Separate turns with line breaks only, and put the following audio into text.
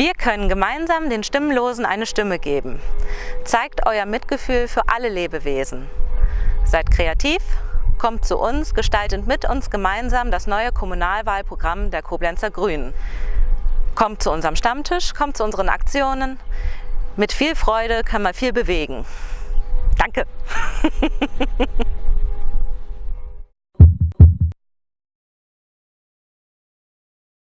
Wir können gemeinsam den Stimmlosen eine Stimme geben. Zeigt euer Mitgefühl für alle Lebewesen. Seid kreativ, kommt zu uns, gestaltet mit uns gemeinsam das neue Kommunalwahlprogramm der Koblenzer Grünen. Kommt zu unserem Stammtisch, kommt zu unseren Aktionen. Mit viel Freude können wir viel bewegen. Danke!